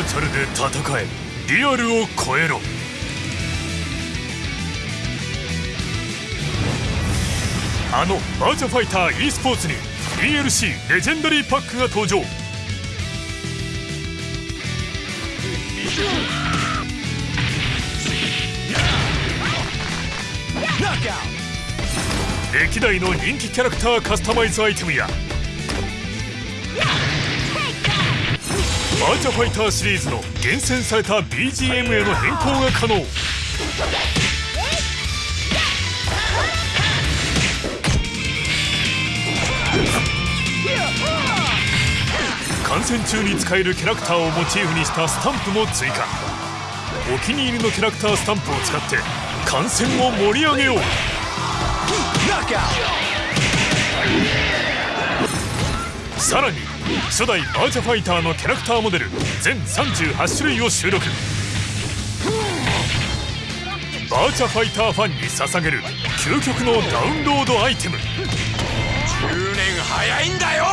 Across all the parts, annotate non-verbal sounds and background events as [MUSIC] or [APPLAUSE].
ーチャルで戦えリアルを超えろ。あのバーチャファイター e スポーツに DLC レジェンダリーパックが登場。歴代の人気キャラクターカスタマイズアイテムやーチャファイターシリーズの厳選された BGM への変更が可能。観戦中に使えるキャラクターをモチーフにしたスタンプも追加。お気に入りのキャラクタースタンプを使って観戦を盛り上げよう。さらに初代バーチャファイターのキャラクターモデル全38種類を収録。バーチャファイターファンに捧げる究極のダウンロードアイテム。10年早いんだよ！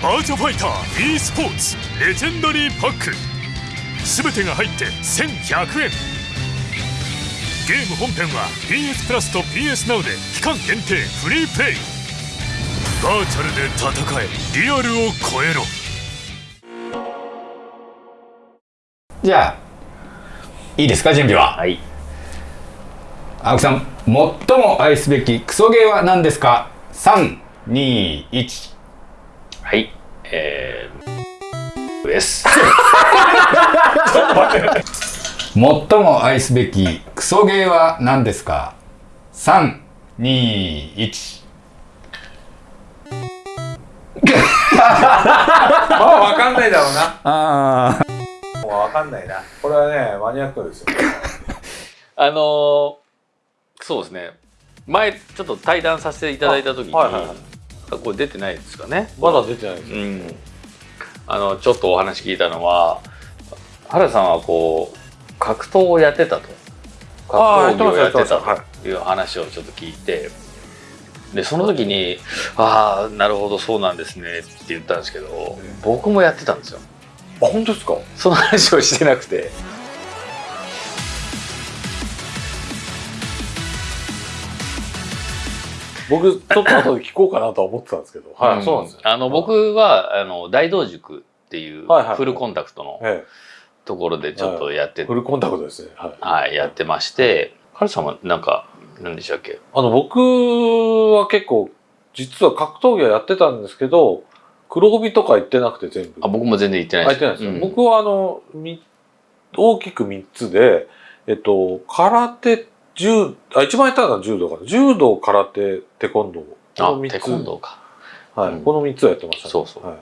バーチャファイター e スポーツレジェンダリーパック。全てが入って1100円。ゲーム本編は PS プラスと PS Now で期間限定フリープレイバーチャルで戦え。リアルを超えろ。じゃあいいですか準備は？はい。青木さん最も愛すべきクソゲーは何ですか？321はい。えー、です。最も愛すべきクソゲーは何ですか？321まあわかんないだろうな。あもうわかんないな。これはね、マニアックですよ。[LAUGHS] あのーそうですね前ちょっと対談させていただいた時に、あはいはいはいこれ出てないですかねまだ出てないですよ。うんあのちょっとお話聞いたのは原さんはこう格闘をやってたと格闘技をやってやってましたやってたという話をちょっと聞いてでその時に「ああなるほどそうなんですね」って言ったんですけど僕もやってたんですよ。あ、本当ですか？その話をしてなくて。僕、ちょっと後で聞こうかなとは思ってたんですけど。はい、んそうなんですよ。あの僕はあの大道塾っていうはいはい。フルコンタクトのえところでちょっとやってえ、フルコンタクトですね。はい。はい、やってまして、ハルさんはなんか、何でしたっけ？あの、僕は結構、実は格闘技はやってたんですけど、黒帯とか行ってなくて全部。あ、僕も全然言ってないあ行ってないですよ。うん僕はあの、み大きく3つで、えっと、空手、柔、あ、一番やったのは柔道かな。柔道、空手、テコンドー。あこの、三テコンドーか。はい、うんこの3つをやってました、ね。そうそうは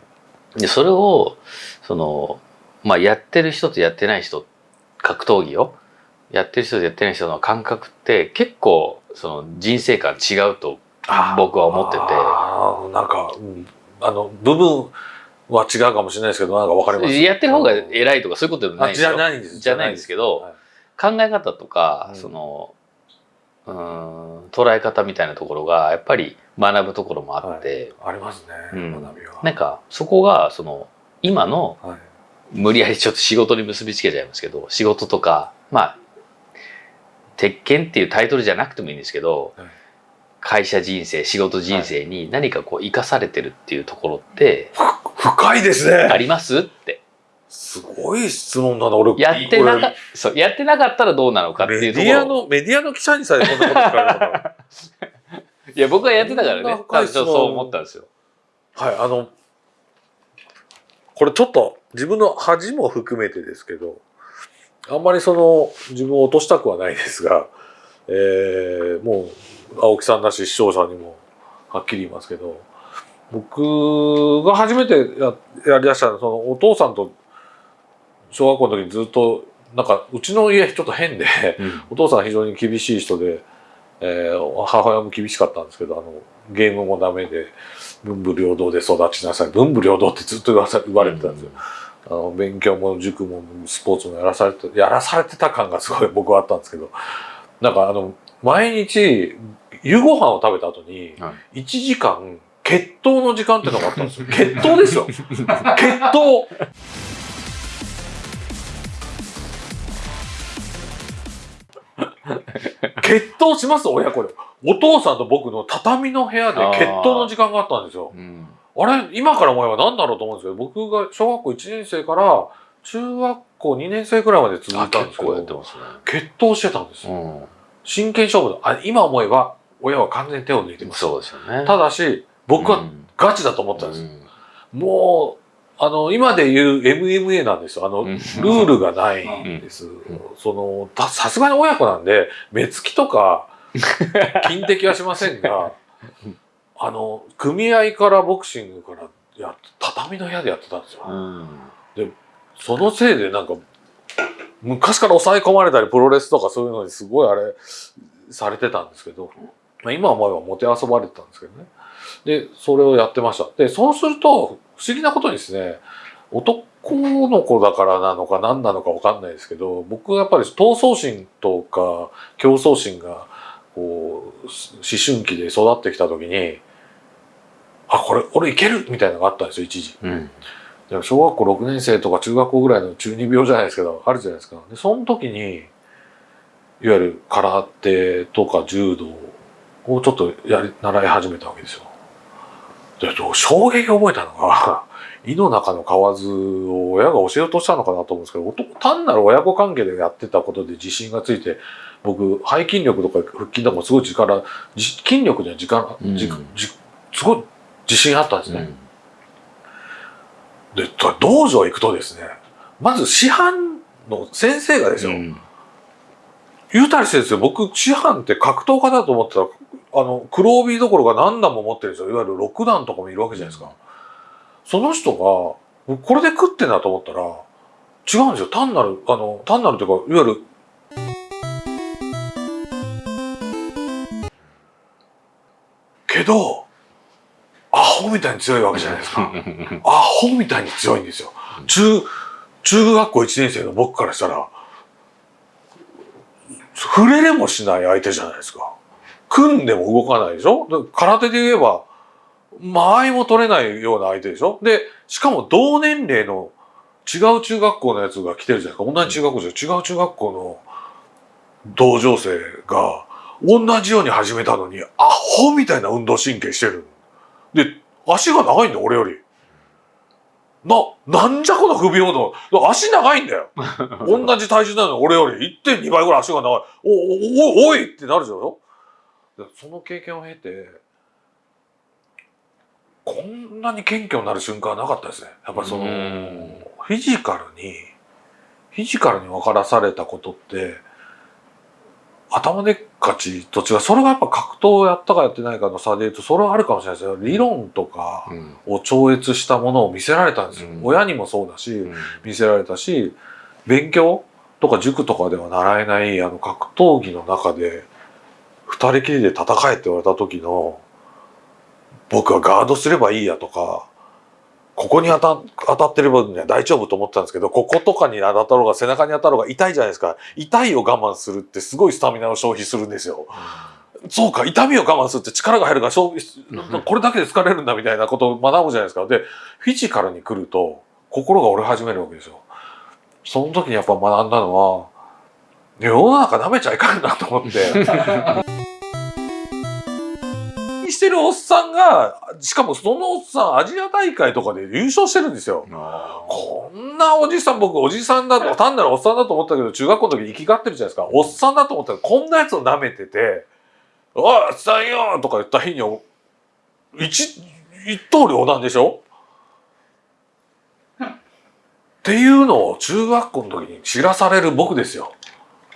い。で、それを、その、まあ、やってる人とやってない人、格闘技を、やってる人とやってない人の感覚って結構、その人生観違うと僕は思ってて、あーなんか、うん。あの、部分は違うかもしれないですけど、なんかわかります？やってる方が偉いとかそういうことでもないじゃないんです。じゃないんですけどはい。考え方とか、うん。そのうーん捉え方みたいなところがやっぱり学ぶところもあって、ありますね、うん。学びは。なんかそこがその今のはい。無理やりちょっと仕事に結びつけちゃいますけど仕事とかまあ鉄拳っていうタイトルじゃなくてもいいんですけど、はい会社人生仕事人生に何かこう生かされてるっていうところって深いですあね。りますってすごい質問だな、俺。やってなこかそうやってなかったらどうなのかってれいうところメディアの、メディアの記者にさえこんなこと聞かれたから。[LAUGHS] いや僕はやってたからね多分そう思ったんですよ。はい、あの、これちょっと自分の恥も含めてですけど、あんまりその自分を落としたくはないですが、[LAUGHS] えー、もう青木さんだし視聴者にもはっきり言いますけど、僕が初めてややりだしたのはそのお父さんと小学校の時にずっとなんかうちの家ちょっと変で、お父さん非常に厳しい人で、えー母親も厳しかったんですけどあのゲームもダメで文武両道で育ちなさい文武両道ってずっと言わさ言われてたんですよ、あの勉強も塾もスポーツもやらされてやらされてた感がすごい僕はあったんですけどなんかあの毎日夕ご飯を食べた後に1時間血糖の時間ってのがあったんですよ。[LAUGHS] 血糖ですよ。血糖決闘します親子で。お父さんと僕の畳の部屋で決闘の時間があったんですよ、あれ、今から思えば何だろうと思うんですけど、僕が小学校1年生から中学校2年生くらいまで続あいたんですけ結構やってど、ますね。決闘してたんですよ。うん真剣勝負のあ今思えば親は完全に手を抜いてます。そうですよね。ただし、僕はうんガチだと思ったんです。うんもう、あの、今で言う MMA なんですよ。あの、うんルールがないんです。その、たさすがに親子なんで、目つきとか、[LAUGHS] 金敵はしませんが、あの、組合からボクシングからやっ畳の部屋でやってたんですよ。うんそのせいでなんか、昔から抑え込まれたり、プロレスとかそういうのにすごいあれ、されてたんですけど、まあ、今思えばもてあそばれてたんですけどね。で、それをやってました。で、そうすると、不思議なことにですね、男の子だからなのか何なのかわかんないですけど、僕はやっぱり闘争心とか競争心が、こう、思春期で育ってきた時に、あ、これ、俺いけるみたいなのがあったんですよ、一時。うん小学校6年生とか中学校ぐらいの中二病じゃないですけど、あるじゃないですか。で、その時に、いわゆる空手とか柔道をちょっとやり、習い始めたわけですよ。で、衝撃を覚えたのが、[LAUGHS] 胃の中の蛙を親が教えようとしたのかなと思うんですけど、男単なる親子関係でやってたことで自信がついて、僕、背筋力とか腹筋とかもすごい力、じ筋力には時間、じうんじすごい自信あったんですね。うんで、道場行くとですね、まず師範の先生がですよ、うん言うたりしてですよ、僕、師範って格闘家だと思ってたら、あの、黒帯どころが何段も持ってるんですよ。いわゆる6段とかもいるわけじゃないですか。その人が、僕これで食ってんだと思ったら、違うんですよ。単なる、あの、単なるというか、いわゆる、ど、アホみたいに強いわけじゃないですか。[LAUGHS] アホみたいに強いんですよ。中、中学校1年生の僕からしたら、触れれもしない相手じゃないですか。組んでも動かないでしょ？で空手で言えば、間合いも取れないような相手でしょ？で、しかも同年齢の違う中学校のやつが来てるじゃないですか。同じ中学校じゃ違う中学校の同情生が同じように始めたのに、アホみたいな運動神経してる。で、足が長いんだよ、俺より。な、なんじゃこの不平等。足長いんだよ。[LAUGHS] 同じ体重なのに俺より1.2倍ぐらい足が長い。お、お、お、おいってなるでしょでその経験を経て、こんなに謙虚になる瞬間はなかったですね。やっぱりその、うんフィジカルに、フィジカルに分からされたことって、頭でっかちと違う。それがやっぱ格闘をやったかやってないかの差で言うと、それはあるかもしれないですよ。理論とかうんを超越したものを見せられたんですよ。うん親にもそうだし、うん見せられたし、勉強とか塾とかでは習えないあの格闘技の中で、二人きりで戦えって言われた時の、僕はガードすればいいやとか、ここに当た当たってればね大丈夫と思ってたんですけど、こことかに当たろうが背中に当たろうが痛いじゃないですか。痛いを我慢するってすごいスタミナを消費するんですよ。そうか、痛みを我慢するって力が入るから、これだけで疲れるんだみたいなことを学ぶじゃないですか。で、フィジカルに来ると心が折れ始めるわけですよ。その時にやっぱ学んだのは、世の中舐めちゃいかんなと思って。してるおっさんが、しかもそのおっさんアジア大会とかで優勝してるんですよ。こんなおじさん、僕おじさんだと、単なるおっさんだと思ったけど、中学校の時生きがってるじゃないですか。おっさんだと思ったら、こんなやつを舐めてて、おい、おっさんよとか言った日に、一、一刀両断でしょ？っていうのを中学校の時に知らされる僕ですよ。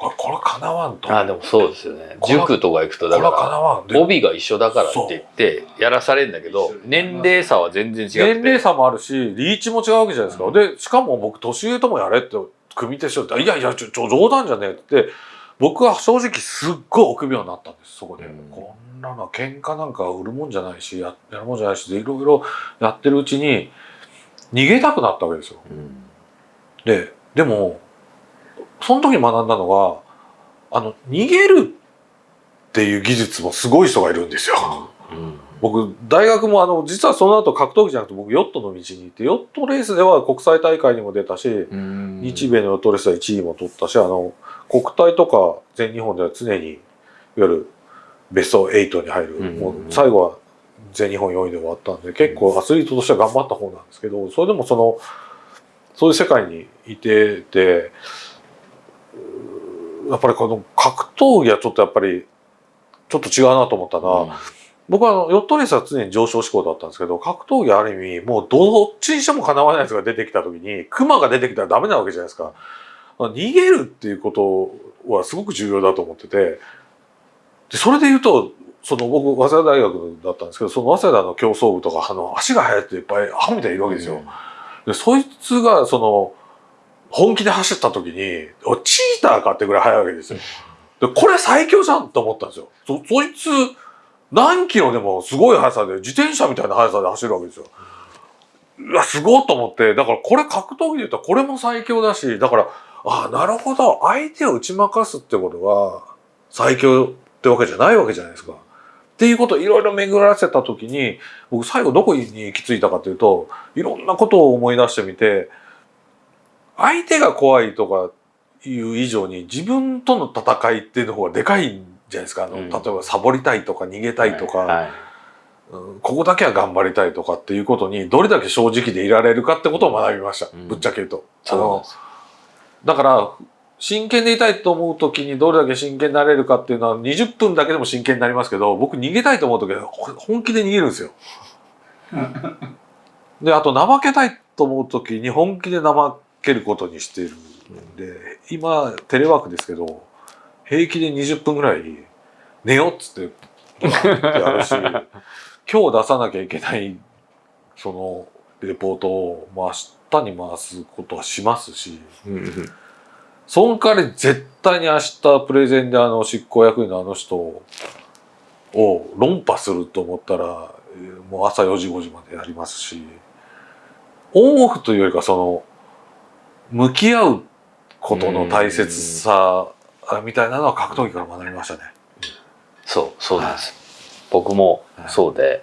これ、これ叶わんと。あでもそうですよね。塾とか行くとだから帯が一緒だからって言ってやらされるんだけど年齢差は全然違くて。年齢差もあるし、リーチも違うわけじゃないですか。で、しかも僕、年上ともやれって、組手しようって、いやいや、ちょ、冗談じゃねえって、僕は正直すっごい臆病になったんです、そこで。うん。こんなのは喧嘩なんか売るもんじゃないし、ややるもんじゃないし、でいろいろやってるうちに、逃げたくなったわけですよ。うん。で、でも、その時に学んだのが、あの、逃げるっていう技術もすごい人がいるんですよ。うん。僕大学もあの実はその後格闘技じゃなくて僕ヨットの道に行ってヨットレースでは国際大会にも出たし、うん。日米のヨットレースは1位も取ったしあの国体とか全日本では常にゆるベスト8に入る、うん。もう最後は全日本4位で終わったんで結構アスリートとしては頑張った方なんですけどそれでもそのそういう世界にいててやっぱりこの格闘技はちょっとやっぱりちょっと違うなと思ったのは、僕はあのヨットレースは常に上昇志向だったんですけど格闘技はある意味もうどっちにしてもかなわないやつが出てきた時にクマが出てきたらダメなわけじゃないですか。逃げるっていうことはすごく重要だと思っててでそれで言うとその僕早稲田大学だったんですけどその早稲田の競争部とかあの足が速いっていっぱいアホみたいにいるわけですよ。でそいつがその本気で走った時にチーターかってぐらい速いわけですよ。でこれ最強じゃんと思ったんですよ。そそいつ何キロでもすごい速さで自転車みたいな速さで走るわけですよ。うわすごいと思ってだからこれ格闘技で言ったらこれも最強だしだからああなるほど相手を打ち負かすってことは最強ってわけじゃないわけじゃないですか。っていうことをいろいろ巡らせた時に僕最後どこに行き着いたかというといろんなことを思い出してみて相手が怖いとかいう以上に自分との戦いっていうの方がでかいんじゃないですか。あの、うん。例えばサボりたいとか逃げたいとか、はい。うん。ここだけは頑張りたいとかっていうことにどれだけ正直でいられるかってことを学びました、うん。ぶっちゃけ言うと。あそのだから真剣でいたいと思う時にどれだけ真剣になれるかっていうのは20分だけでも真剣になりますけど僕逃げたいと思う時はほ本気で逃げるんですよ。であと怠けたいと思う時に本気で怠けることにしているんで今テレワークですけど平気で20分ぐらい寝ようっつってってやるし [LAUGHS] 今日出さなきゃいけないそのレポートをもう明日に回すことはしますし。その代わり絶対に明日プレゼンであの執行役員のあの人を論破すると思ったらえーもう朝4時5時までやりますしオンオフというよりかその向き合うことの大切さみたいなのは格闘技から学びましたね。そうそうです、僕もはい。そうで、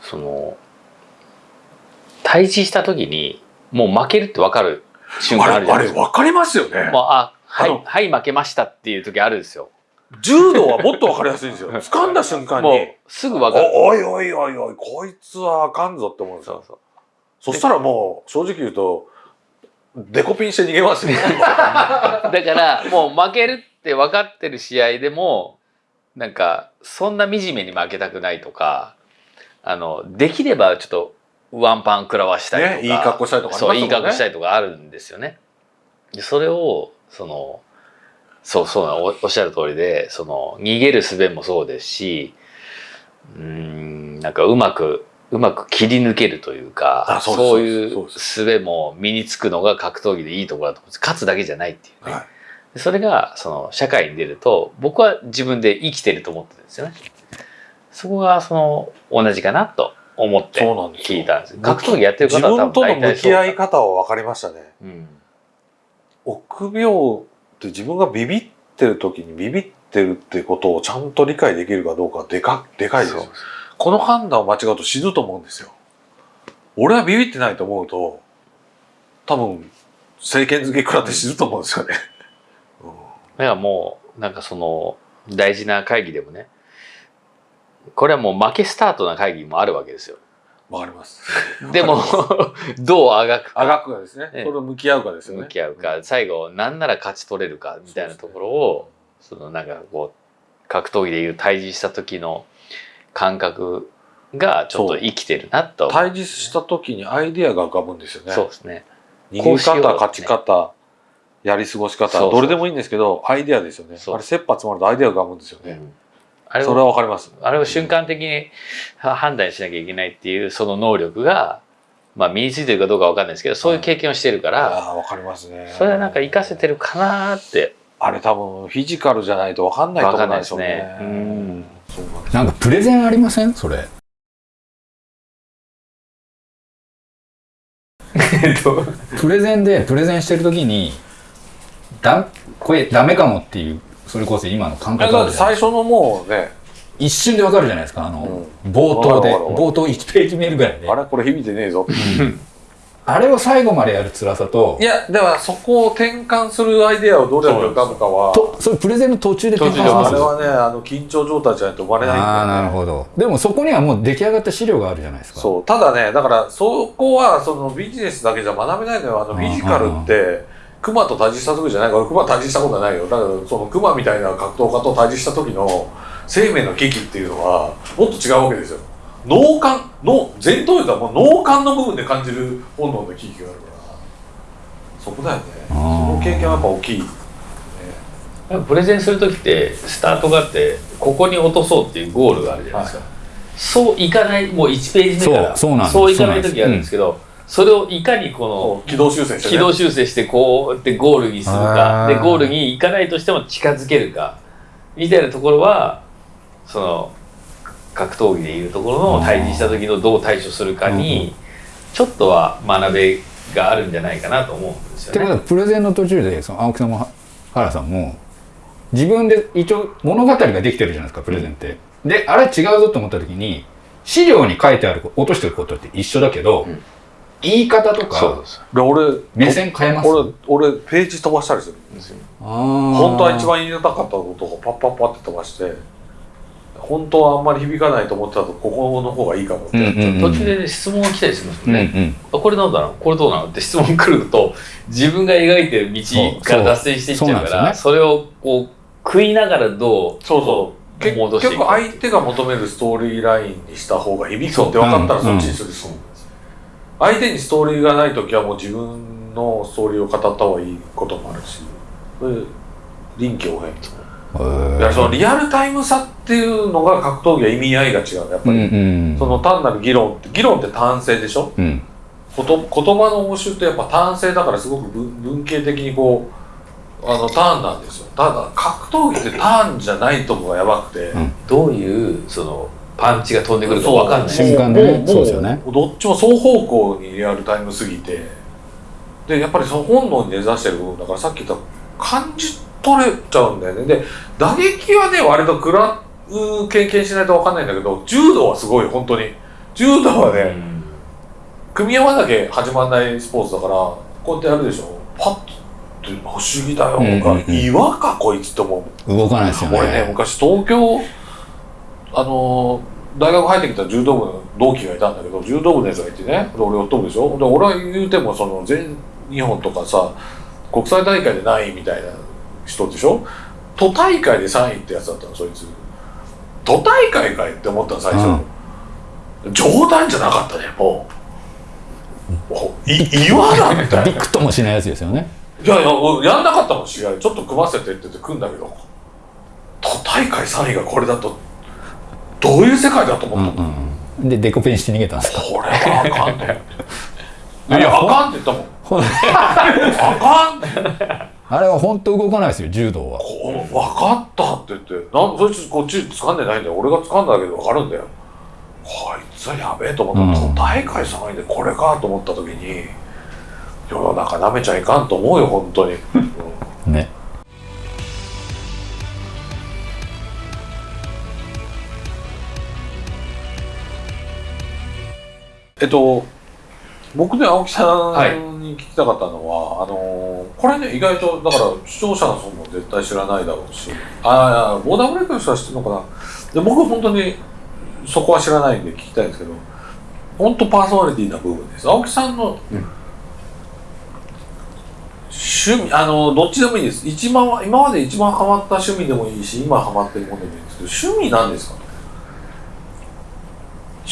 その対峙した時にもう負けるって分かる瞬間ああれあるじゃないですか。れ分かりますよね。もうあはいはい負けましたっていう時あるんですよ。柔道はもっと分かりやすいんですよ。[LAUGHS] 掴んだ瞬間に。もうすぐ分かる。おおいおいおいおいこいつはあかんぞって思うんですよ。そうそう。そしたらもう正直言うとデコピンして逃げますよ。[LAUGHS] だからもう負けるって分かってる試合でもなんかそんな惨めに負けたくないとかあのできればちょっとワンパン食らわしたいとか、ねいい格好したいとかありますそういい格好したいとかあるんですよね。でそれをそのそうそうおおっしゃる通りでその逃げる術もそうですしうーんなんかうまくうまく切り抜けるというかあそういう術も身につくのが格闘技でいいところだと思うんです勝つだけじゃないっていうね。はいでそれがその社会に出ると僕は自分で生きてると思ってるんですよね。そこがその同じかなと思って聞いたんです。格闘技やってる自方は多分分との向き合い方は分かりましたね。うん臆病って自分がビビってる時にビビってるってことをちゃんと理解できるかどうかでかでかいですよ。この判断を間違うと死ぬと思うんですよ。俺はビビってないと思うと多分政権付け食らって死ぬと思うんですよね。だからもうなんかその大事な会議でもねこれはもう負けスタートな会議もあるわけですよ。わかります。でも [LAUGHS] どうあがくかあがくがですね。ええそれを向き合うかですよね。向き合うか最後なんなら勝ち取れるかみたいなところをそのなんかこう格闘技でいう対峙した時の感覚がちょっと生きてるなと対峙した時にアイディアが浮かぶんですよね。そうですね。逃げ方、勝ち方、やり過ごし方、どれでもいいんですけど、アイディアですよね。あれ、切羽詰まるとアイディアが浮かぶんですよね。うんあれそれはをわかります。あれを瞬間的には判断しなきゃいけないっていうその能力が、まあ、身についてるかどうかわかんないですけどそういう経験をしてるから、ああ、わかりますね。それはなんか活かせてるかなってあれ多分、フィジカルじゃないとわかんないところなんでしょうね。わかんないですねうんなんかプレゼンありません？それ。プレゼンでプレゼンしてる時にだこれダメかもっていうそれこそ今の感覚あるじゃない最初のもうね、一瞬でわかるじゃないですか。あの、う冒頭で。冒頭1ページ目ぐらいで。あれこれ響いてねえぞ。あれを最後までやる辛さといや、ではそこを転換するアイデアをどれだけ浮かぶかは、とそれプレゼンの途中で転換しますあれはね、あの緊張状態じゃないと生まれないんだよね。ああなるほど。でもそこにはもう出来上がった資料があるじゃないですか。そうただねだからそこはそのビジネスだけじゃ学べないのよ。あのうんフィジカルって熊と対峙した時じゃない。から熊対峙したことはないよ。だからその熊みたいな格闘家と対峙した時の生命の危機っていうのはもっと違うわけですよ脳幹脳前頭葉がもう脳幹の部分で感じる本能の危機があるからそこだよね。その経験はやっぱ大きいプレゼンする時ってスタートがあってここに落とそうっていうゴールがあるじゃないですか、そういかないもう1ページ目からそうそうなんです。そういかない時があるんですけどそれをいかにこの軌道修正してね。軌道修正してこうやってゴールにするかでゴールに行かないとしても近づけるかみたいなところはその格闘技でいうところの対峙した時のどう対処するかにちょっとは学べがあるんじゃないかなと思うんですよってことはね。プレゼンの途中でその青木さんも原さんも自分で一応物語ができてるじゃないですかプレゼンって、であれ違うぞと思った時に資料に書いてある落としてることって一緒だけど、ん。言い方とそうかです。で俺目線変えます？俺俺ページ飛ばしたりする本本当は一番言いたかったことをパッパッパって飛ばして本当はあんまり響かないと思ってたとここの方がいいかもってやっちゃう、うんうん途中で、ね、質問が来たりしますうんうもん。ね。んあこれなんだろうこれどうなのって質問来ると自分が描いてる道から脱線していっちゃうからそれをこう食いながらどうそうそう。結戻していく局相手が求めるストーリーラインにした方が響くって分かったらそうそっちにする。し、相手にストーリーがない時はもう自分のストーリーを語った方がいいこともあるし。臨機応変いやそのリアルタイムさっていうのが格闘技は意味合いが違うやっぱうんり、うん。その単なる議論って議論って単性でしょ？うん。こと言葉の応酬ってやっぱ単性だからすごく文文系的にこうあのターンなんですよ。ただ格闘技ってターンじゃないとこがやばくて、うん。どういうそのパンチが飛んでくるか分かんない。瞬間でね。もそうですよね。どっちも双方向にリアルタイムすぎて。でやっぱりその本能に根ざしてる部分だからさっき言った感じ取れちゃうんだよね。で打撃はね割と食らう経験しないと分かんないんだけど柔道はすごい本当に。柔道はね、うん。組み合わなきゃ始まんないスポーツだからこうやってやるでしょ。パッて不思議だよ。とか、うんうん。うん岩かこいつって思う。動かないですよね。俺ね昔東京あの大学入ってきた柔道部の同期がいたんだけど柔道部のやつがいてねで俺やっとるでしょ。で俺は言うてもその全日本とかさ国際大会でないみたいな人でしょ？都大会で3位ってやつだったのそいつ。都大会かいって思ったの最初、冗談じゃなかったねもう。い岩だみたいな。びくともしないやつですよね。いやいや、俺やんなかったもん、試合。ちょっと組ませてって言って組んだけど、都大会3位がこれだと、どういう世界だとう思ったの、んうんでデコペンして逃げたんですか？これはあかんと思って。いや、あかんって言ったもん。あかん。あれは本当動かないですよ柔道はこう分かったって言って、なんそいつこっち掴んでないんだよ。俺が掴んだだけで分かるんだよ。こいつはやべえと思ったら、うん都大会3位でこれかと思った時に、世の中舐めちゃいかんと思うよ、本当に。う [LAUGHS] んねえっと、僕ね、青木さはいんに聞きたかったのは、あのーこれね、意外と、だから視聴者の人も絶対知らないだろうし、ああ、ボーダーブレイクの人は知ってるのかな。で僕は本当にそこは知らないんで聞きたいんですけど、本当パーソナリティな部分です。青木さんの、うん趣味、あの、どっちでもいいです。一番は、今まで一番ハマった趣味でもいいし、今ハマってるものでもいいんですけど、趣味なんですか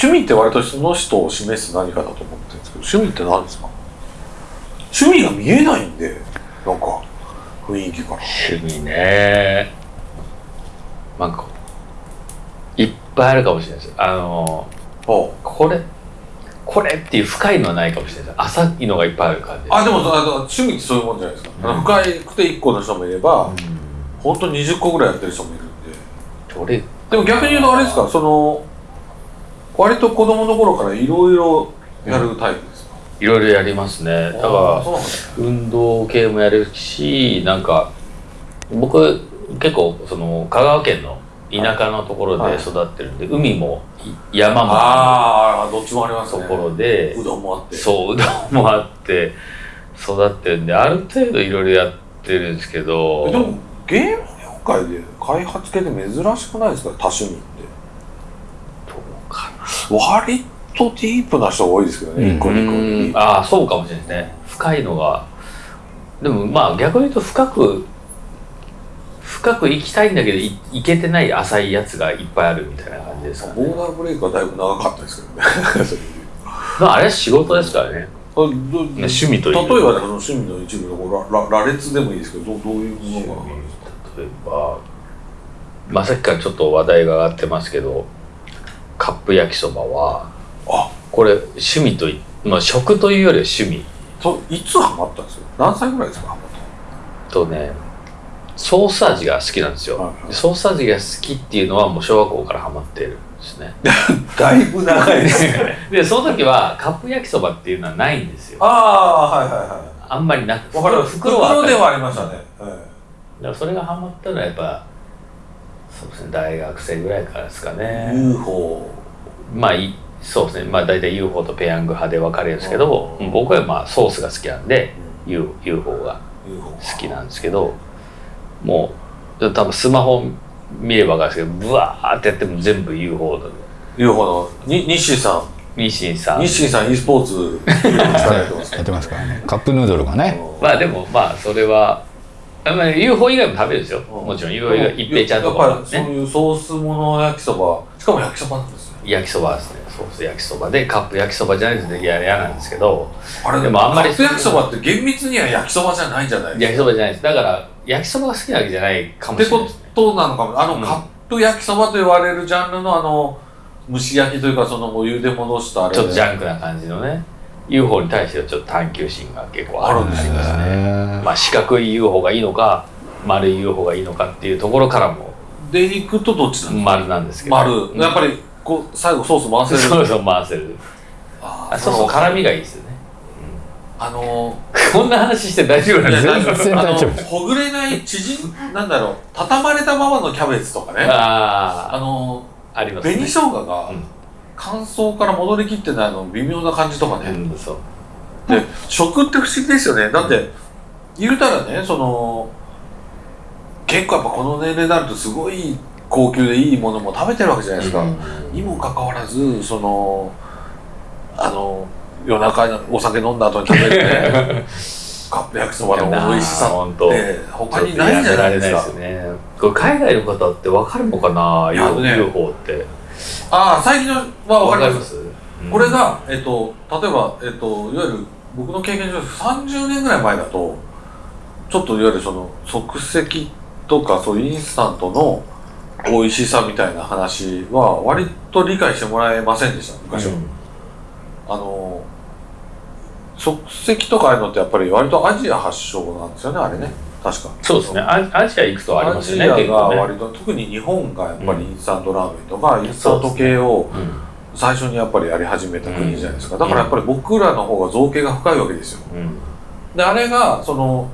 趣味って割とその人を示す何かだと思ってるんですけど趣味って何ですか？趣味が見えないんでなんか雰囲気から。趣味ね。なんかいっぱいあるかもしれないです。あのあこれこれっていう深いのはないかもしれないです。浅いのがいっぱいある感じあでもあの趣味ってそういうもんじゃないですか、あの深くて1個の人もいれば、本当に20個ぐらいやってる人もいるんで。どれ？でも逆に言うとあれですか？その割と子供の頃からいろいろやるタイプですか、いろいろやりますね。だあから運動系もやるしなんか僕結構その香川県の田舎のところで育ってるんで、海もい山もああどどっちもありますね。ところで、うどんもあって。そううどんもあって育ってるんである程度いろいろやってるんですけど。えでもゲーム業界で開発系で珍しくないですか？多趣味って割とディープな人が多いですけどね、個二個。ああそうかもしれないですね。深いのが。でもまあ逆に言うと深く深く行きたいんだけどい行けてない浅いやつがいっぱいあるみたいな感じですかね。ボーダーブレイクはだいぶ長かったですけどね。[LAUGHS] まああれは仕事ですからね。趣味という例えばねその趣味の一部の羅羅列でもいいですけどどうどういうものが例えばまあさっきからちょっと話題が上がってますけどカップ焼きそばはあ。これ趣味といまあ食というよりは趣味。といつハマったんですよ何歳ぐらいですかハマっとねソース味が好きなんですよ、はいはい。でソース味が好きっていうのはもう小学校からハマってるんですね。た [LAUGHS] だいぶ長いですね。[LAUGHS] でその時はカップ焼きそばっていうのはないんですよ。ああはいはいはあんまりなく袋はあった。ではありましたね、はいだからそれがハマったのはやっぱそうですね大学生ぐらいからですかね。UFO まあいそうですね。まあ大体 UFO とペヤング派で分かれるんですけどうん。僕はまあソースが好きなんで U- UFO が好きなんですけどもう多分スマホ見れば分かるんですけどブワーってやっても全部 UFO だ UFO のに日清さミシンさん。ん日清さん e スポーツ力やってます [LAUGHS] やってますからね。カップヌードルがね。まあでもまあそれはあまあ UFO 以外も食べるんですよ。もちろん UFO 以外一平ちゃんとかやっぱりそうねいうソースもの焼きそばしかも焼きそばなんですよ焼きそばですね。ソース焼きそば。でカップ焼きそばじゃないと嫌嫌なんですけど。あれでもあんまりカップ焼きそばって厳密には焼きそばじゃないじゃないです焼きそばじゃないです。だから焼きそばが好きなわけじゃないかかってこもしれないですね。となのかもあの、うん。カップ焼きそばと言われるジャンルのあの蒸し焼きというかそのお湯で戻したあれちょっとジャンクな感じのね UFO に対してはちょっと探求心が結構あるんですね。まあ四角い UFO がいいのか丸い UFO がいいのかっていうところからもでいくとどっちなんですか？丸なんですけど。丸、うん。やっぱりこう最後ソース回せる？そうそう回せる。ああそうそう辛みがいいですよね。あのこんな話して大丈夫なんです？か全然大丈夫。あのほぐれない縮んなんだろう。畳まれたままのキャベツとかね。ああのあありますね。紅生姜がうん乾燥から戻りきってないの微妙な感じとかね、うんで食って不思議ですよね。だって言うたらねその結構やっぱこの年齢になるとすごい高級でいいものも食べてるわけじゃないですか、うん。にもかかわらずそのあの夜中にお酒飲んだ後に食べるね [LAUGHS] カップ焼きそばの美味しさって他にないじゃないですか。ね。海外の方って分かるのかな？UFO ってああ最近のは分かります。す。これが、えっと、例えば、えっと、いわゆる僕の経験上30年ぐらい前だとちょっといわゆるその即席とかそういうインスタントの美味しさみたいな話は割と理解してもらえませんでした昔は、あの即席とかああいうのってやっぱり割とアジア発祥なんですよねあれね確かそうですね。アアジア行くとありますよねアジアが割と、特に日本がやっぱりインスタントラーメンとか、インスタント系をうん。最初にやっぱりやり始めた国じゃないですか、だからやっぱり僕らの方が造形が深いわけですよ。うん。であれがその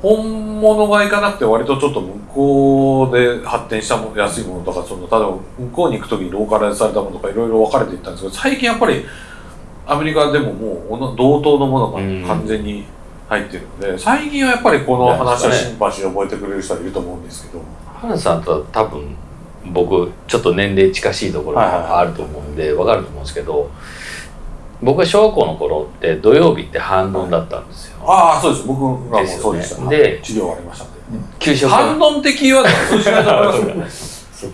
本物がいかなくて割とちょっと向こうで発展したもの安いものとかその例えば向こうに行く時にローカライズされたものとかいろいろ分かれていったんですけど最近やっぱりアメリカでももう同等のものがうん。完全に入ってるので最近はやっぱりこの話はシンパシーを覚えてくれる人はいると思うんですけど。原田さんとは多分僕ちょっと年齢近しいところがあると思うんで分かると思うんですけど僕が小学校の頃って土曜日って半ドンだったんですよ。ああそうです。僕らもそうでした。で治療ありましたんで。給食反論的キーワードは通じないと思いますよ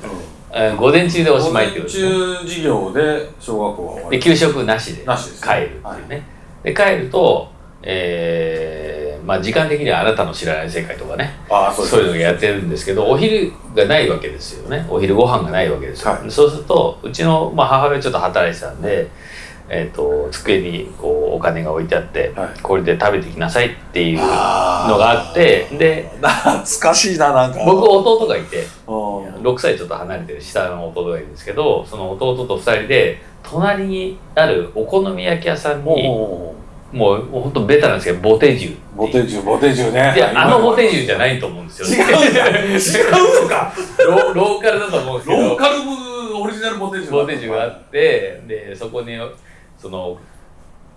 えー午前中でおしまいってことですね。午前中授業で小学校は終わり。で給食なしで帰るっていうね、で帰るとえーまあ時間的にはあなたの知らない世界とかね。ああそうそういうのをやってるんですけどお昼がないわけですよね。お昼ご飯がないわけですよ、はい。そうするとうちの、まあ、母親ちょっと働いてたんで、えー、と机にこうお金が置いてあって、はい。これで食べてきなさいっていうのがあってで懐かしいななんか。僕弟がいてうん。6歳ちょっと離れてる下の弟がいるんですけどその弟と2人で隣にあるお好み焼き屋さんにももうもうほんとベタなんですけどボテジュ。うボテジュボテジュね。であのボテジュじゃないと思うんですよ。違うんだ違うのか。ロ [LAUGHS] ローカルだと思うんですけど。ローカルオリジジナルボテージボテージがあってでそこにその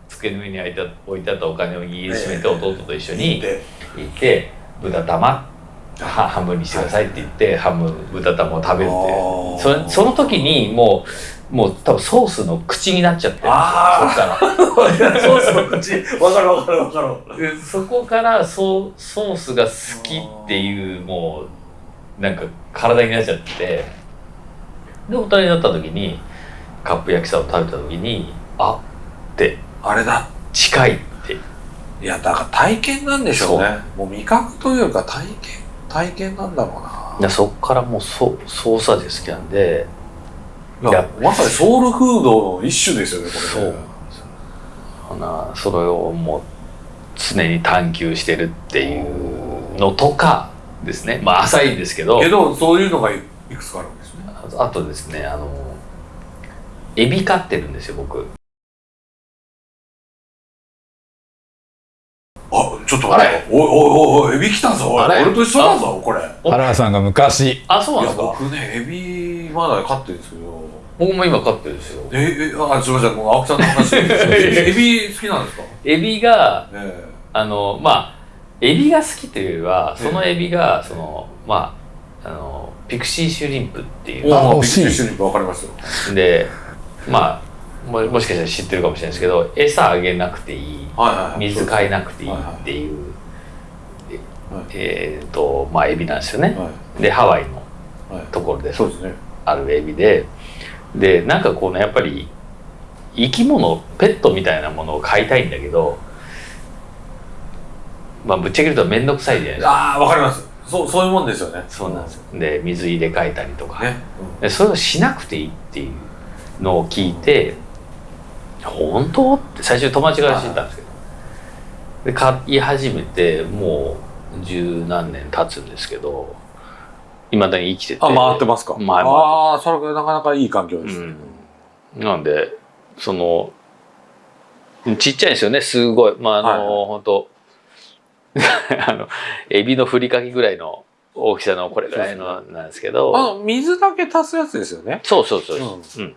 机の上に置いた置いてあったお金を握りしめて弟と一緒にで行って豚玉。は半分にしてくださいって言って半分豚玉を食べるってそれその時にもうもう多分ソースの口になっちゃってそっから。[LAUGHS] ソースの口。わかるわかるわかる。でそこからソソースが好きっていうもうなんか体になっちゃって。で大人になった時にカップ焼きそばを食べた時にあって。あれだ。近いって。いやだから体験なんでしょうね。もう味覚というか体験体験なんだろうな。でそっからもうソソース味好きなんでいやまさにソウルフードの一種ですよねこれね。ほなそれをもう常に探求してるっていうのとかですね。まあ浅いんですけど。けどそういうのがいいくつかあるんですね。あとですねあのエビ飼ってるんですよ僕あちょっと待っておいおいおいエビ来たぞ俺と一緒だぞこれ。い原田さんが昔。あそうなんやですか？僕ねエビまだ飼ってるんですけど。僕も今飼ってるんですよ。ええあすみませんもう青木さんの話。[LAUGHS] エビ好きなんですか？エビがえあのまあエビが好きというよりはそのエビがそのまああのピクシーシュリンプっていう。えあ惜しい。ビッグシュリンプわかりますよ。でまあももしかしたら知ってるかもしれないですけど餌あげなくていいはいはいはい。水変えなくていいっていう、えっ、とまあエビなんですよね。はでハワイのいはい。ところでそうですね。あるエビで。でなんかこうねやっぱり生き物ペットみたいなものを飼いたいんだけどまあぶっちゃけ言うと面倒くさいじゃないですか。ああわかります。そうそういうもんですよね。そうなんですよ。で水入れ替えたりとか、ね。でそれをしなくていいっていうのを聞いて本当？って最初友達から知ったんですけど。で買い始めてもう十何年経つんですけどいまだに生きてて。あ回ってますか？回ってますああそれがなかなかいい環境ですね。うん、なんでそのちっちゃいんですよね。すごい。まああの、はいはい。本当。[LAUGHS] あのエビのふりかけぐらいの大きさのこれぐらいのなんですけど。あの水だけ足すやつですよね。そうそうそう、うん。うん、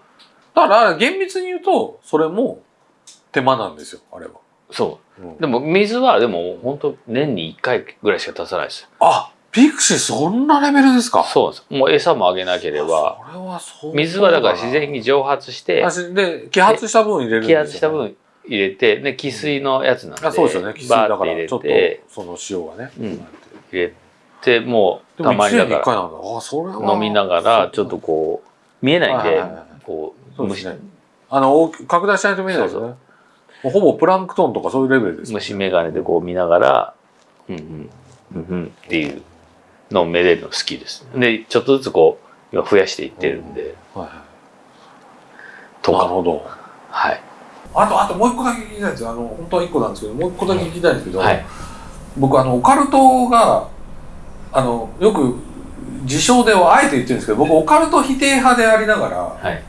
だから厳密に言うとそれも手間なんですよあれは、そう。うん。でも水はでも本当年に1回ぐらいしか足さないですよ。あピクシーそんなレベルですか？そうです。もう餌もあげなければ。それはそう。水はだから自然に蒸発してで揮発した分入れるんです揮よ、ね、発した分入れてで汽水のやつなんであそうですよね。汽水バだからちょっとてその塩がね、うん。入入れてもうでも1たまにだ年に1か回なんだ。あそれらは。飲みながらちょっとこう見えないんではいはいはいはい。こう虫そうです。ねあの大き拡大しないと見えないですほぼプランクトンとかそういうレベルです。よね虫眼鏡でこう見ながらうんうんうんうんっていうのをめでるの好きです。でちょっとずつこう今増やしていってるんで。はい。とか。なるほど。はい。あとあともう一個だけ聞きたいんですよ。あの本当は一個なんですけどもう一個だけ聞きたいんですけど、はい。僕あのオカルトがあのよく自称ではあえて言ってるんですけど僕オカルト否定派でありながらはい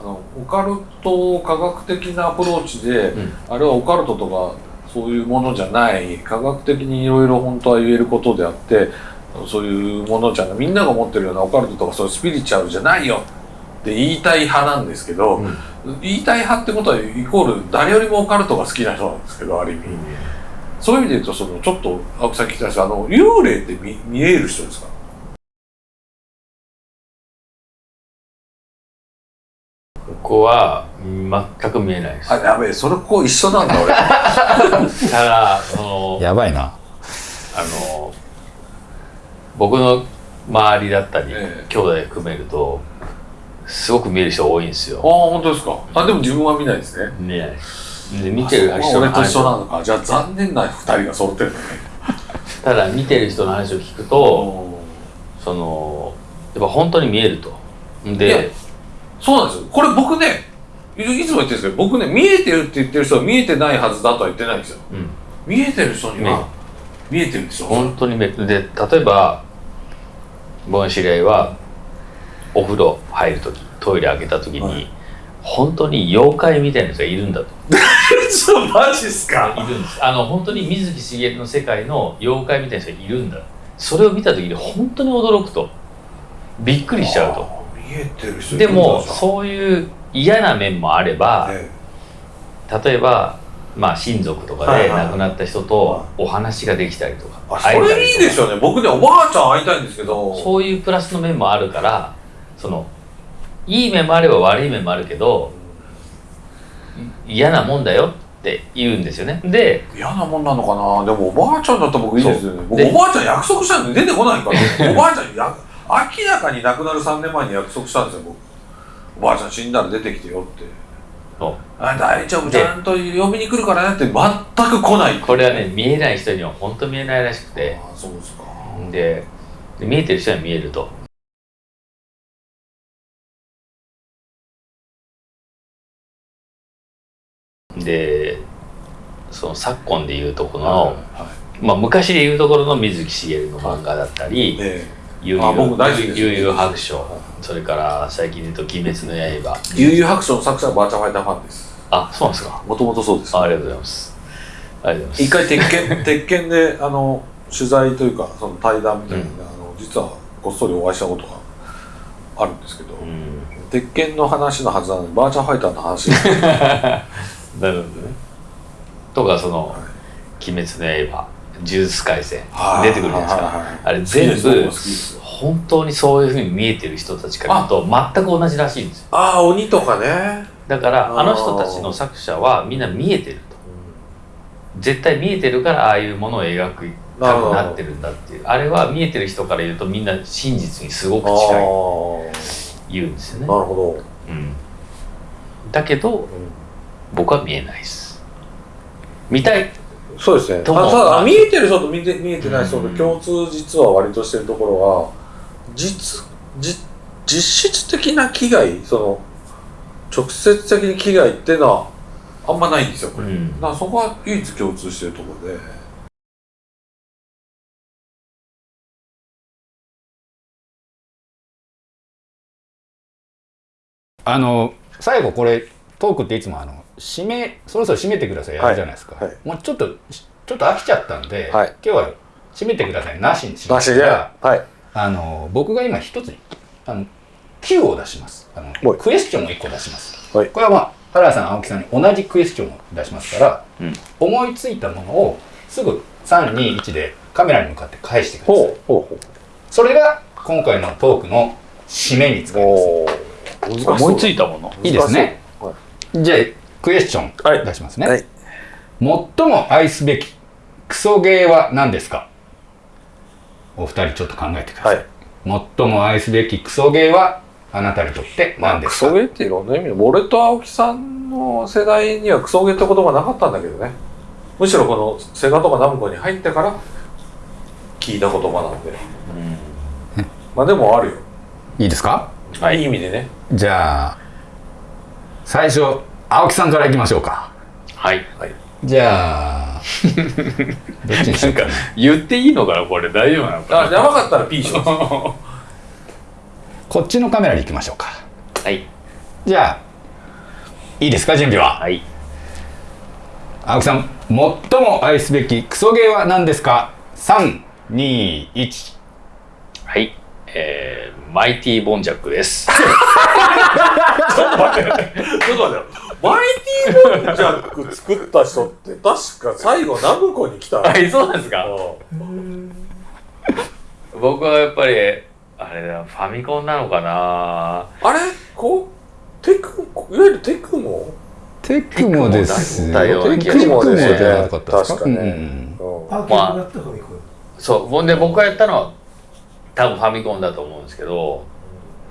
あのオカルト科学的なアプローチで、うん。あれはオカルトとかそういうものじゃない。科学的にいろいろ本当は言えることであってそういうものじゃない。みんなが思ってるようなオカルトとかそういうスピリチュアルじゃないよ。って言いたい派なんですけど、うん。言いたい派ってことはイコール誰よりもオカルトが好きな人なんですけどある意味、そういう意味で言うとそのちょっと青木さん聞きたいんですあの幽霊って見見える人ですか？ここは全く見えないです。あやべえそれここ一緒なんだ俺。ただそのやばいな。あの僕の周りだったり、ええ。兄弟含めるとすごく見える人多いんですああよ本当ですか。あでも自分は見ないですね。見えないで見てるあ人俺と一緒な話のか。じゃあ残念な二人が揃ってるんだね。ただ見てる人の話を聞くとそのやっぱ本当に見えると。でそうなんですよ。これ僕ねいいつも言ってるんですけど僕ね見えてるって言ってる人は見えてないはずだとは言ってないんですよ。うん。見えてる人には見えてるんですよ。本当に。見えるで例えば僕の知り合いはお風呂入る時トイレ開けた時に、はい。本当に妖怪みたいな人がいるんだと。[LAUGHS] ちょマジっすか？いるんです。あの本当に水木しげるの世界の妖怪みたいな人がいるんだ。それを見た時に本当に驚くと。びっくりしちゃうとでもうそういう嫌な面もあれば、ね例えばまあ親族とかで亡くなった人とお話ができたりとか、あそれいいですよね。僕ねおばあちゃん会いたいんですけど。そういうプラスの面もあるからそのいい面もあれば悪い面もあるけどい嫌なもんだよって言うんですよね。で嫌なもんなのかな。でもおばあちゃんだったら僕いいですよね。おばあちゃん約束したんで出てこないから。[LAUGHS] おばあちゃんや明らかに亡くなる3年前に約束したんですよ僕。おばあちゃん死んだら出てきてよって。あ大丈夫でちゃんと呼びに来るからねって全く来ないこれはね見えない人には本当見えないらしくて。あそうですか。でで見えてる人には見えると。でその昨今でいうとこの、はい。まあ、昔でいうところの水木しげるの漫画だったりえ「悠あ僕大好きです。悠々白書」それから最近で言うと「鬼滅の刃。え悠々白書の作者はバーチャファイターファンです」あそうなんですか。もともとそうです。あありがとうございます。ありがとうござい一ます。回鉄拳鉄拳であの取材というかその対談みたいなので、あの実はこっそりお会いしたことがあるんですけど、うん。鉄拳の話のはずなのにバーチャファイターの話。[LAUGHS] なるほどね。とかその「鬼滅の刃」「呪術廻戦」出てくるじゃないですか。あれ全部本当にそういうふうに見えてる人たちから見ると全く同じらしいんですよ。ああ鬼とかね。だからあの人たちの作者はみんな見えてると。絶対見えてるからああいうものを描くたくなってるんだっていう。あれは見えてる人から言うとみんな真実にすごく近い。ー。言うんですよね。なるほうん、だけどど、僕は見えないです。見たいそうですね。たただ見えてる人と見て見えてない人とうん。共通実は割としてるところは実実実質的な危害その直接的に危害っていうのはあんまないんですよこれ、うん。だからそこは唯一共通してるところで。あの最後これトークっていつもあの締めそろそろ締めてください。やるじゃないですか、はい。はいもうちょっとちょっと飽きちゃったんで、はい。今日は締めてください。なしにしまなしで。すからはい。あの僕が今一つあの Q を出します。あのはい。クエスチョンを1個出します、はい。これはまあ原田さん青木さんに同じクエスチョンを出しますから、うん。思いついたものをすぐ321でカメラに向かって返してください。ほうほうそれが今回のトークの締めに使います。思いついたもの。いいですね。はじゃあクエスチョンはい。出しますね、はい。最も愛すべきクソゲーは何ですか？お二人ちょっと考えてください、はい。最も愛すべきクソゲーはあなたにとってまあク何ですか、ソゲーっていろんな意味で俺と青木さんの世代にはクソゲーって言葉なかったんだけどね。むしろこのセガとかナムコに入ってから聞いた言葉なんでまあでもあるよ、いいですか？い、い意味でね。じゃあ最初青木さんからいきましょうか。はい。じゃあ [LAUGHS] どっちにしようかな。言っていいのかなこれ。大丈夫なのかあやばかったら P します [LAUGHS] こっちのカメラに行きましょうか。はい。じゃあいいですか準備は？はい。青木さん最も愛すべきクソゲーは何ですか？321はい。えー、マイティーボンジャックです。[LAUGHS] ちょっと待ってよマイティーボンジャック作った人って確か最後ナムコに来た。はいそうなんですか？うん。僕はやっぱりあれだファミコンなのかな？あれ？こう？テクいわゆるテクモ？テクモですだよテクモじゃなかったですか？確かねうんうんアーケードだったファミコン。そう。ほんで僕がやったのは多分ファミコンだと思うんですけど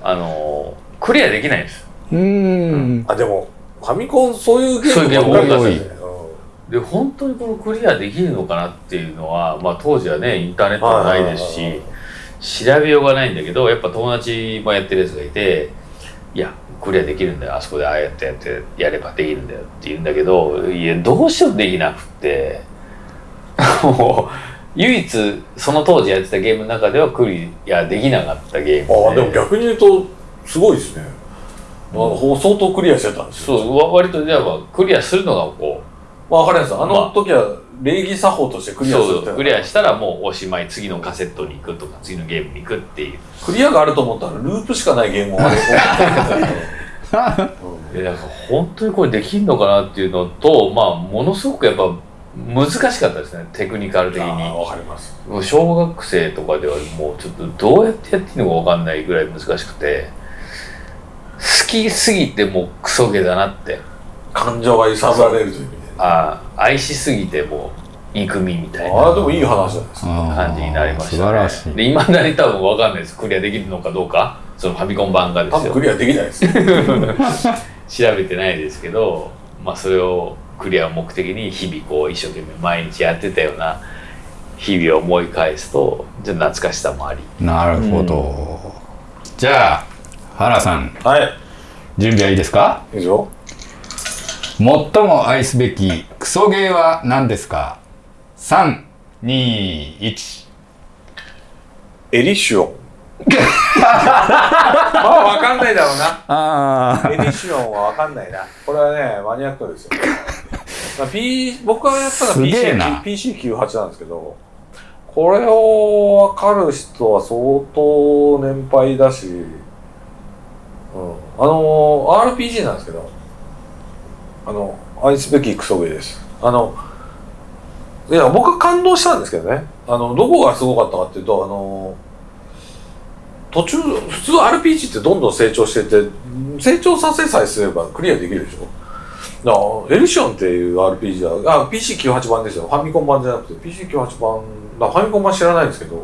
あのクリアできないんです。うん。あでもファミコンそういうゲームそういうゲームばっかり多い。ですよねで本当にこのクリアできるのかなっていうのは、まあ、当時はねインターネットもないですし調べようがないんだけどやっぱ友達もやってるやつがいて「いやクリアできるんだよ。あそこでああやってやってやればできるんだよ」って言うんだけどいやどうしてもできなくって。[LAUGHS] もう唯一その当時やってたゲームの中ではクリアできなかったゲームああでも逆に言うとすごいですねあの相当クリアしてたんですよ。そうわ割とじゃあクリアするのがこまあ分かります。あの時は礼儀作法としてクリアするそうクリアしたらもうおしまい次のカセットに行くとか次のゲームに行くっていう。クリアがあると思ったらループしかないゲームをあれんか本当にこれできんのかなっていうのとまあものすごくやっぱ難しかったですね。テクニカル的に。わかります。小学生とかではもうちょっとどうやってやっていいのか分かんないぐらい難しくて。好きすぎてもうクソゲだなって。感情が揺さぶられるという意味でああ愛しすぎてもう憎みみたいな。ああでもいい話じゃないですか感じになりました、ね、素晴らしい。でいまだに多分分かんないです。クリアできるのかどうか。そのファミコン版がですよ。多分クリアできないですよ [LAUGHS] 調べてないですけどまあそれをクリアを目的に日々こう一生懸命毎日やってたような日々を思い返すとちょっと懐かしさもあり。なるほど、じゃあ原さん。はい準備はいいですか？いいですよ最も愛すべきクソゲーは何ですか？321エリシオ。ン [LAUGHS] まあ分かんないだろうな。あエディションは分かんないな。これはね、マニアックですよ。まあ P、僕がやったのはすげえな。PC PC98 なんですけど、これを分かる人は相当年配だし、うん、あの、RPG なんですけど、あの、愛すべきクソゲーです。あの、いや、僕は感動したんですけどね。あの、どこがすごかったかっていうと、あの、途中、普通 RPG ってどんどん成長してて、成長させさえすればクリアできるでしょ。だから、エリシオンっていう RPG は、あ、PC98 版ですよ。ファミコン版じゃなくて、PC98 版、ファミコン版知らないんですけど、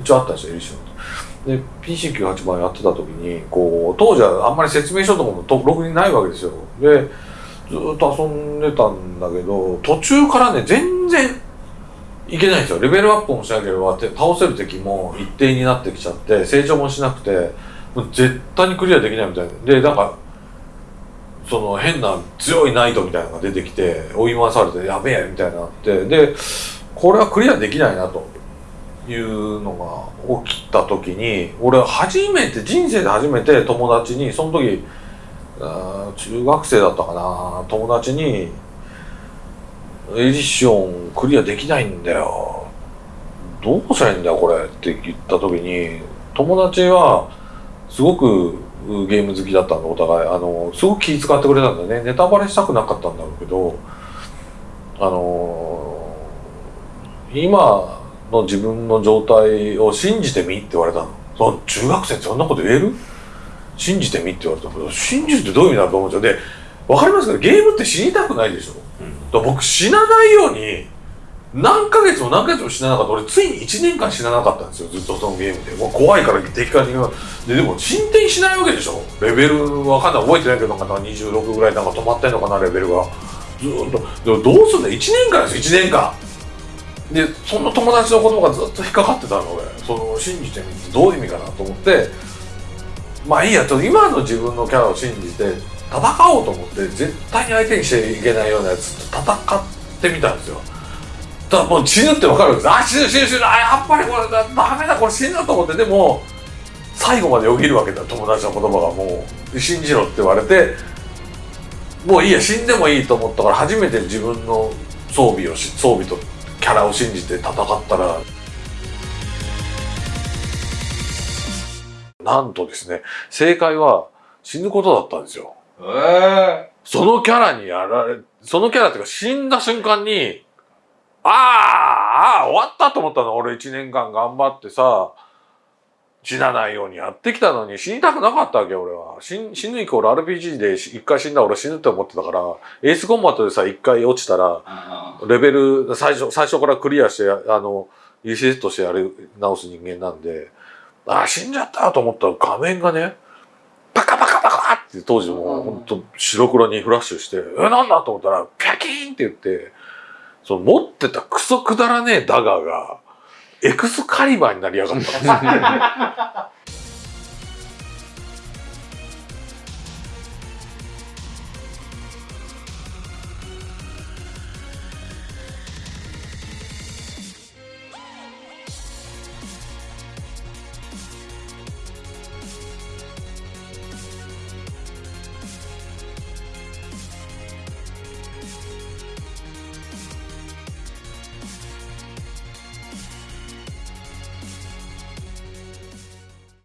一応あったんですよ、エリシオンって。で、PC98 版やってた時に、こう、当時はあんまり説明書とかもとろくにないわけですよ。で、ずっと遊んでたんだけど、途中からね、全然いけないんですよ。レベルアップもしなければ、倒せる敵も一定になってきちゃって、成長もしなくて、もう絶対にクリアできないみたい。で、なんか、その変な強いナイトみたいなのが出てきて、追い回されて、やべえみたいになって、で、これはクリアできないなというのが起きた時に、俺初めて、人生で初めて友達に、その時、中学生だったかな、友達に、エディションクリアできないんだよ。どうしたらいいんだよ、これって言った時に、友達は、すごくゲーム好きだったんで、お互い。あの、すごく気遣ってくれたんだよね。ネタバレしたくなかったんだろうけど、あの今の自分の状態を信じてみって言われたの。その中学生ってそんなこと言える？信じてみって言われたけど、信じるってどういう意味だと思うんですよ。で、わかりますかゲームって死にたくないでしょ。だから僕死なないように、何ヶ月も何ヶ月も死ななかった。俺ついに1年間死ななかったんですよ。ずっとそのゲームで。もう怖いから敵から逃で、でも進展しないわけでしょ。レベルわかんない。覚えてないけど、なんか26ぐらいなんか止まってんのかな、レベルが。ずーっと。でもどうすんだよ。1年間ですよ、1年間。で、その友達の言葉がずっと引っかかってたの、俺。その、信じてみてどういう意味かなと思って、まあいいや、ちょっと今の自分のキャラを信じて、戦おうと思って、絶対に相手にしちゃいけないようなやつと戦ってみたんですよ。ただもう死ぬって分かるんです。あ、死ぬ死ぬ死ぬ、あ、やっぱりこれだ、ダメだ、これ死ぬと思って、でも、最後までよぎるわけだ、友達の言葉がもう、信じろって言われて、もういいや、死んでもいいと思ったから、初めて自分の装備をし、装備とキャラを信じて戦ったら、なんとですね、正解は死ぬことだったんですよ。えそのキャラにやられ、そのキャラっていうか死んだ瞬間に、あーあー、終わったと思ったの。俺一年間頑張ってさ、死なないようにやってきたのに死にたくなかったわけ俺は。死ん死ぬイコール RPG で一回死んだら俺死ぬって思ってたから、エースコンバットでさ、一回落ちたら、レベル、最初、最初からクリアして、あの、リセットしてやり直す人間なんで、ああ、死んじゃったと思ったら画面がね、パカパカパカって当時もうほんと白黒にフラッシュして、え、なんだと思ったら、ピャキーンって言って、その持ってたクソくだらねえダガーが、エクスカリバーになりやがったんですよ。[LAUGHS]